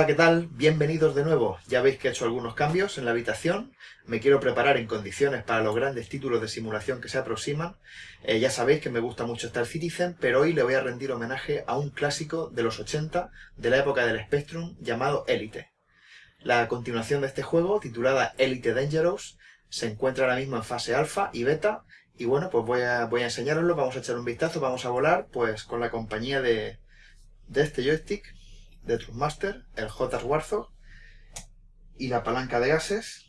Hola, ¿qué tal? Bienvenidos de nuevo. Ya veis que he hecho algunos cambios en la habitación. Me quiero preparar en condiciones para los grandes títulos de simulación que se aproximan. Eh, ya sabéis que me gusta mucho Star Citizen, pero hoy le voy a rendir homenaje a un clásico de los 80, de la época del Spectrum, llamado Elite. La continuación de este juego, titulada Elite Dangerous, se encuentra ahora mismo en fase alfa y beta, y bueno, pues voy a, enseñaroslo, vamos a echar un vistazo, vamos a volar, pues con la compañía de, de este joystick, de Trustmaster, el J Warthog y la palanca de gases,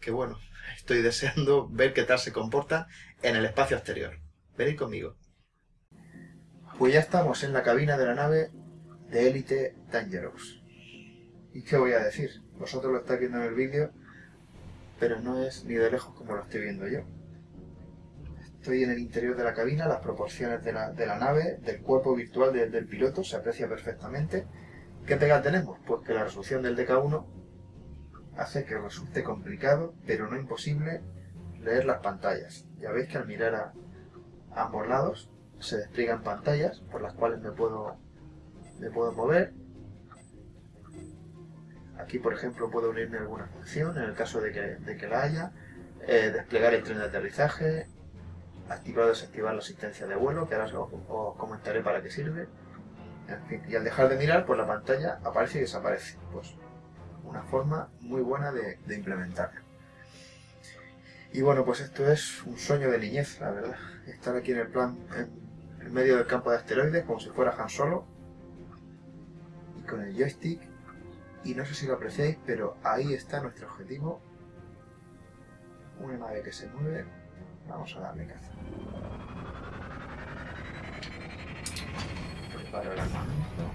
que bueno, estoy deseando ver qué tal se comporta en el espacio exterior. Venid conmigo. Pues ya estamos en la cabina de la nave de Elite Dangerous. ¿Y qué voy a decir? Vosotros lo estáis viendo en el vídeo, pero no es ni de lejos como lo estoy viendo yo. Estoy en el interior de la cabina, las proporciones de la, nave, del cuerpo virtual del piloto, se aprecia perfectamente ¿Qué pega tenemos? Pues que la resolución del DK1 hace que resulte complicado, pero no imposible, leer las pantallas. Ya veis que al mirar a, ambos lados se despliegan pantallas por las cuales me puedo, me puedo mover. Aquí, por ejemplo, puedo unirme a alguna función en el caso de que, la haya. Eh, desplegar el tren de aterrizaje, activar o desactivar la asistencia de vuelo, que ahora os comentaré para qué sirve y al dejar de mirar, pues la pantalla aparece y desaparece. Pues una forma muy buena de, de implementarlo. Y bueno, pues esto es un sueño de niñez, la verdad. Estar aquí en el plan, en, medio del campo de asteroides, como si fuera Han Solo. Y con el joystick. Y no sé si lo apreciáis, pero ahí está nuestro objetivo. Una nave que se mueve. Vamos a darle caza. El armamento.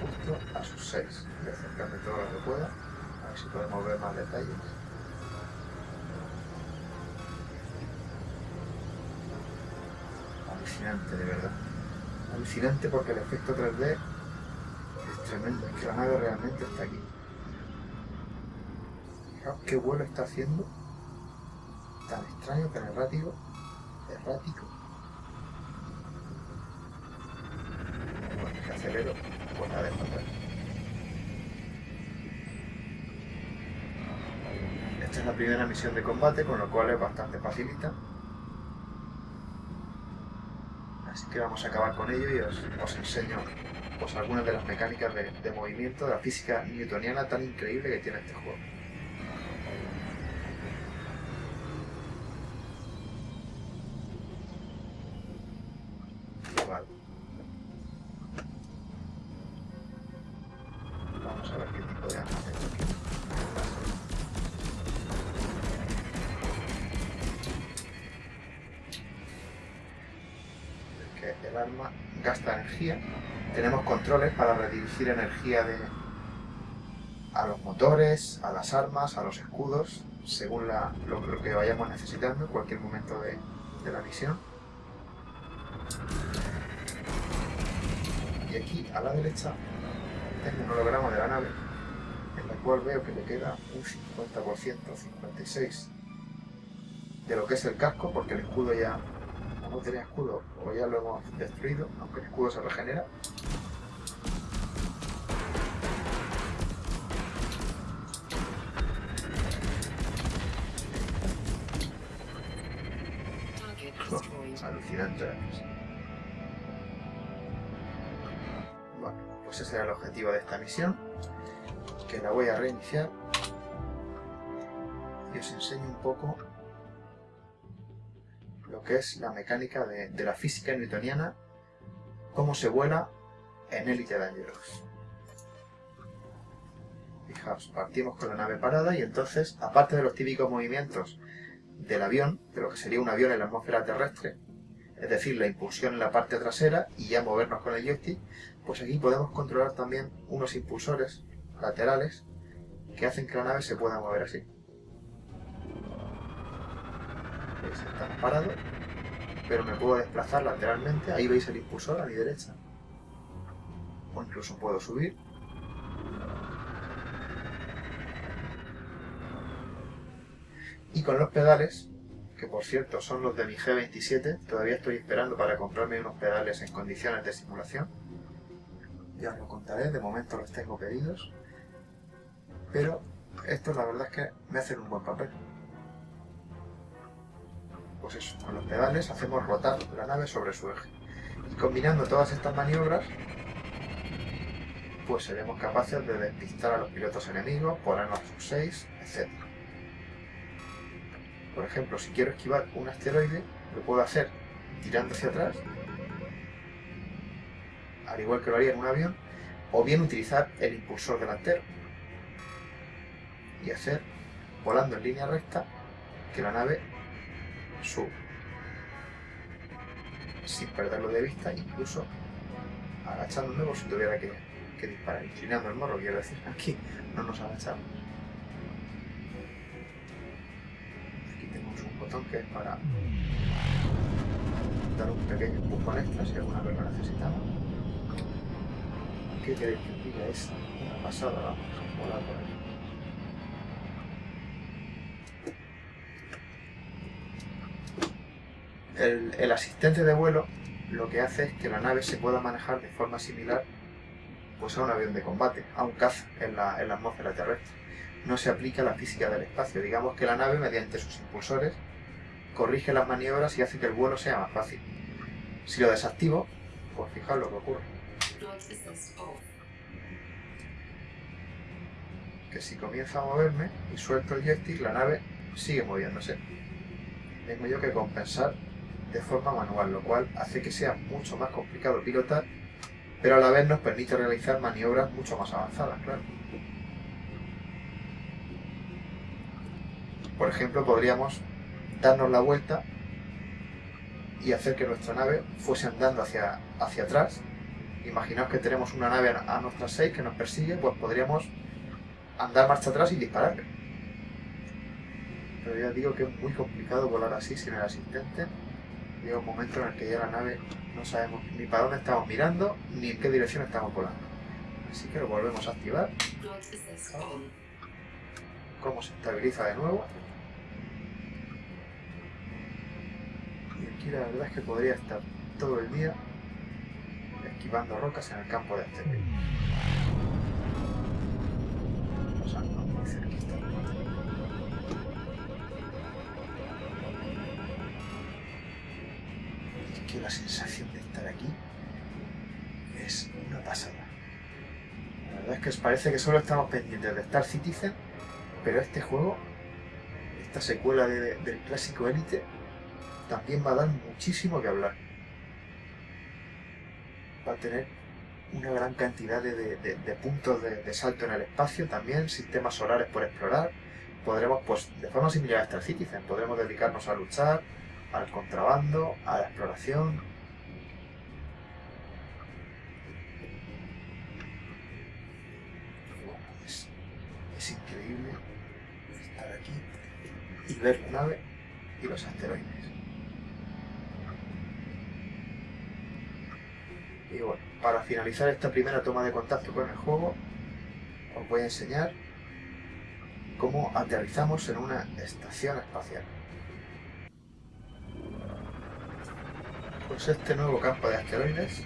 Justo a sus 6. Voy a acercarme todo lo que pueda, a ver si podemos ver más detalles. Alucinante, de verdad alucinante porque el efecto 3D es tremendo, es que la nave realmente está aquí. Fijaos qué vuelo está haciendo, tan extraño, tan errático, errático. Bueno, si acelero, pues la. Esta es la primera misión de combate, con lo cual es bastante facilita. Así que vamos a acabar con ello y os, enseño pues, algunas de las mecánicas de, de movimiento, de la física newtoniana tan increíble que tiene este juego. El arma gasta energía. Tenemos controles para redirigir energía de, a los motores, a las armas, a los escudos, según lo, que vayamos necesitando en cualquier momento de, la misión. Y aquí, a la derecha, tengo un holograma de la nave, en la cual veo que le queda un 50%, 56% de lo que es el casco, porque el escudo ya no tenía escudo, o ya lo hemos destruido, aunque el escudo se regenera. alucinante. Bueno, pues ese era el objetivo de esta misión, que la voy a reiniciar y os enseño un poco que es la mecánica de, la física newtoniana, cómo se vuela en Elite Dangerous. Fijaos, partimos con la nave parada y entonces, aparte de los típicos movimientos del avión, de lo que sería un avión en la atmósfera terrestre, es decir, la impulsión en la parte trasera y ya movernos con el joystick, pues aquí podemos controlar también unos impulsores laterales que hacen que la nave se pueda mover así. parado, pero me puedo desplazar lateralmente, ahí veis el impulsor a mi derecha. O incluso puedo subir. Y con los pedales, que por cierto son los de mi G27, todavía estoy esperando para comprarme unos pedales en condiciones de simulación. Ya os lo contaré, de momento los tengo pedidos. Pero estos la verdad es que me hacen un buen papel. Pues eso, con los pedales hacemos rotar la nave sobre su eje. Y combinando todas estas maniobras, pues seremos capaces de despistar a los pilotos enemigos, ponernos sus 6, etc. Por ejemplo, si quiero esquivar un asteroide, lo puedo hacer tirando hacia atrás, al igual que lo haría en un avión, o bien utilizar el impulsor delantero y hacer, volando en línea recta, que la nave suba. Sin perderlo de vista, incluso agachándome por si tuviera que, que disparar, inclinando el morro, quiero decir, aquí no nos agachamos. Aquí tenemos un botón que es para dar un pequeño empujón extra si alguna vez lo necesitamos. ¿Qué queréis que diga? Es una pasada, vamos, volar por aquí. El, asistente de vuelo lo que hace es que la nave se pueda manejar de forma similar pues, a un avión de combate, a un caza en la, en la atmósfera terrestre. No se aplica la física del espacio. Digamos que la nave, mediante sus impulsores, corrige las maniobras y hace que el vuelo sea más fácil. Si lo desactivo, pues fijaos lo que ocurre. Que si comienzo a moverme y suelto el joystick, la nave sigue moviéndose. Tengo yo que compensar de forma manual, lo cual hace que sea mucho más complicado pilotar, pero a la vez nos permite realizar maniobras mucho más avanzadas, claro. Por ejemplo, podríamos darnos la vuelta y hacer que nuestra nave fuese andando hacia, hacia atrás. Imaginaos que tenemos una nave a nuestras 6 que nos persigue, pues podríamos andar marcha atrás y dispararle. Pero ya digo que es muy complicado volar así sin el asistente llega un momento en el que ya la nave no sabemos ni para dónde estamos mirando ni en qué dirección estamos volando. Así que lo volvemos a activar. Cómo se estabiliza de nuevo. Y aquí la verdad es que podría estar todo el día esquivando rocas en el campo de asteroides. Pasando muy cerquita. La sensación de estar aquí es una pasada. La verdad es que os parece que solo estamos pendientes de Star Citizen, pero este juego, esta secuela de, del clásico Elite, también va a dar muchísimo que hablar. Va a tener una gran cantidad de, de, de puntos de, salto en el espacio, también sistemas solares por explorar. Podremos, pues, de forma similar a Star Citizen, podremos dedicarnos a luchar, al contrabando, a la exploración. Es, es increíble estar aquí y ver la nave y los asteroides. Y bueno, para finalizar esta primera toma de contacto con el juego, os voy a enseñar cómo aterrizamos en una estación espacial. Pues este nuevo campo de asteroides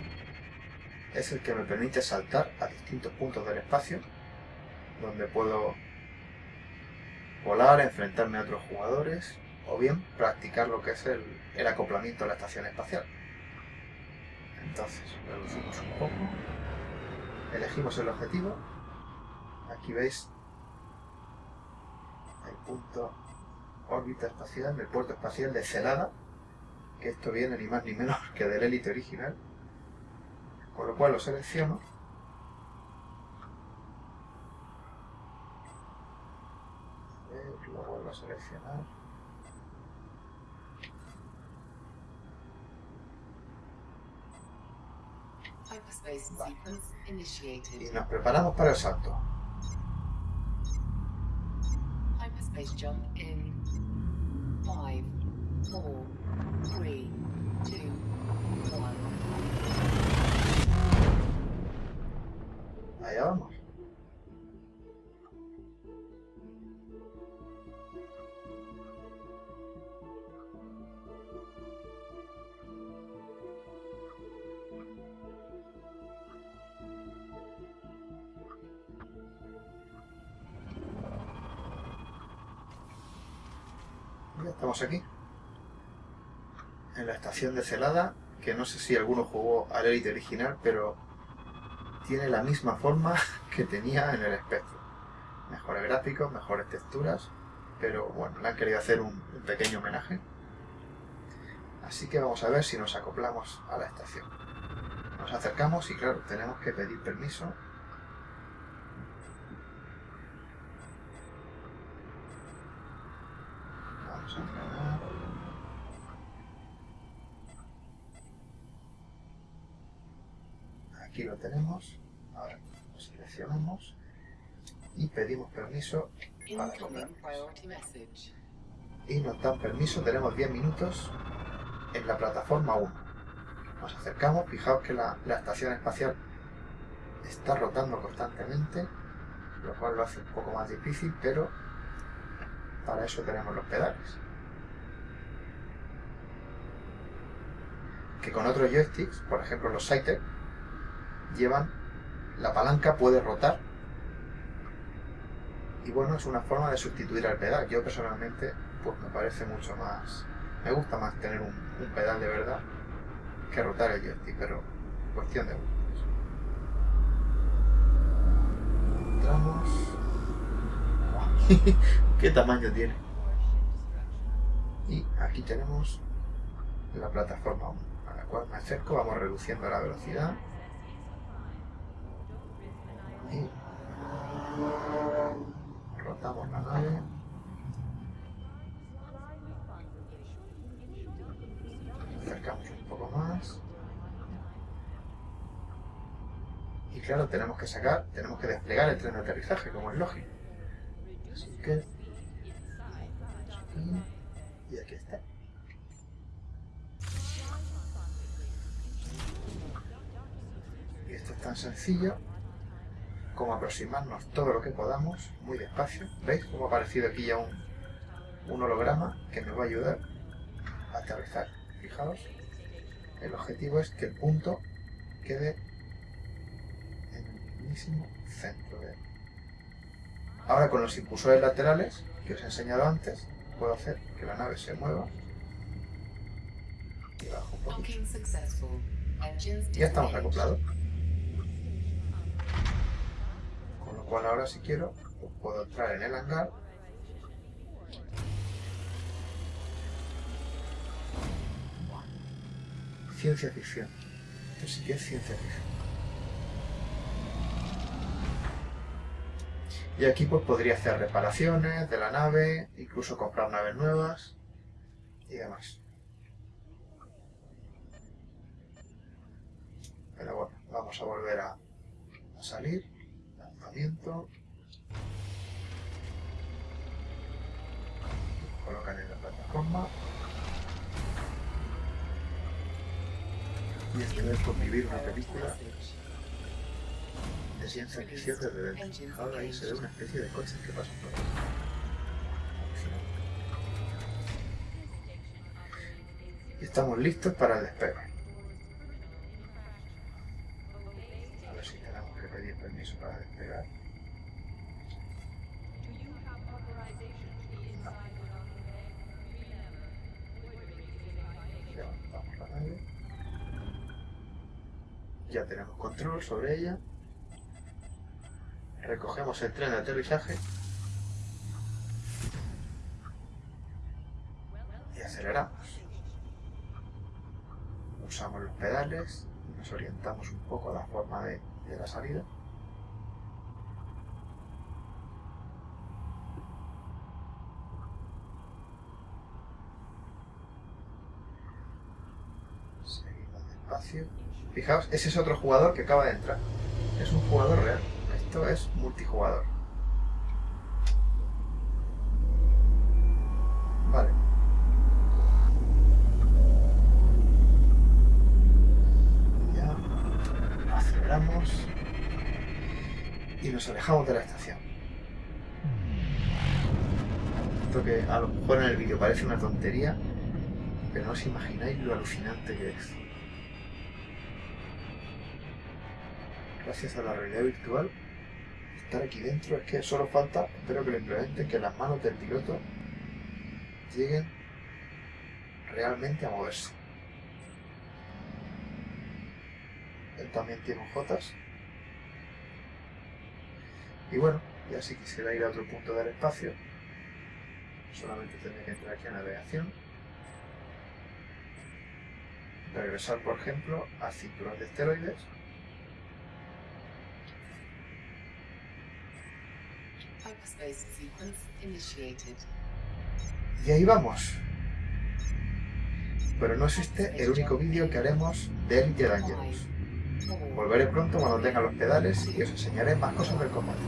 es el que me permite saltar a distintos puntos del espacio, donde puedo volar, enfrentarme a otros jugadores, o bien practicar lo que es el, el acoplamiento a la estación espacial. Entonces, reducimos un poco, elegimos el objetivo, aquí veis el punto órbita espacial, el puerto espacial de Celada, que esto viene ni más ni menos que del Elite original, con lo cual lo selecciono. Lo vuelvo a seleccionar. Vale. y nos preparamos para el salto. Hyperspace jump in 5, three, two, one. Vamos. estamos aquí. Estación de Celada, que no sé si alguno jugó al Elite original, pero tiene la misma forma que tenía en el Spectrum. Mejores gráficos, mejores texturas, pero bueno, le han querido hacer un, un pequeño homenaje. Así que vamos a ver si nos acoplamos a la estación. Nos acercamos y claro, tenemos que pedir permiso Vamos a frenar. Aquí lo tenemos. Ahora lo seleccionamos y pedimos permiso para. Y nos dan permiso, tenemos 10 minutos en la plataforma 1. Nos acercamos, fijaos que la, la estación espacial está rotando constantemente, lo cual lo hace un poco más difícil, pero para eso tenemos los pedales. Que con otros joysticks, por ejemplo los Cytec, llevan la palanca puede rotar y bueno, es una forma de sustituir al pedal. Yo personalmente pues me parece mucho más... Me gusta más tener un, pedal de verdad que rotar el joystick, pero cuestión de gustos. Entramos... ¿Qué tamaño tiene? Y aquí tenemos la plataforma 1, a la cual me acerco, vamos reduciendo la velocidad. Y rotamos la nave. Acercamos un poco más. Y claro, tenemos que sacar, tenemos que desplegar el tren de aterrizaje, como es lógico. Así que... Y aquí está. Y esto es tan sencillo como aproximarnos todo lo que podamos, muy despacio. ¿Veis cómo ha aparecido aquí ya un, un holograma que me va a ayudar a aterrizar? Fijaos, el objetivo es que el punto quede en el mismísimo centro de él. Ahora con los impulsores laterales que os he enseñado antes, puedo hacer que la nave se mueva y bajo un poquito. Ya estamos acoplados. Con lo cual ahora si quiero, puedo entrar en el hangar. Ciencia ficción. Esto que es ciencia ficción. Y aquí pues podría hacer reparaciones de la nave, incluso comprar naves nuevas y demás. Pero bueno, vamos a volver a salir. Lanzamiento. Colocan en la plataforma. Y esto es por vivir una película de ciencia ficción desde dentro. Ahora ahí se ve una especie de coches que pasan por ahí. Y estamos listos para el despegue. A ver si tenemos que pedir permiso para despegar. Levantamos la nave. Ya tenemos sobre ella. Recogemos el tren de aterrizaje. Y aceleramos. Usamos los pedales nos orientamos un poco a la forma de, de la salida. Seguimos despacio. Fijaos, ese es otro jugador que acaba de entrar. Es un jugador real. Esto es multijugador. Vale. Ya. Aceleramos. Y nos alejamos de la estación. Esto que a lo mejor en el vídeo parece una tontería, pero no os imagináis lo alucinante que es. Gracias a la realidad virtual, estar aquí dentro es que solo falta, espero que lo implementen, que las manos del piloto lleguen realmente a moverse. Él también tiene Jotas. Y bueno, ya si quisiera ir a otro punto del espacio, solamente tendría que entrar aquí a navegación. Regresar, por ejemplo, a cinturón de esteroides. Y ahí vamos. Pero no es este el único vídeo que haremos de Elite Dangerous. Volveré pronto cuando tenga los pedales y os enseñaré más cosas del combate.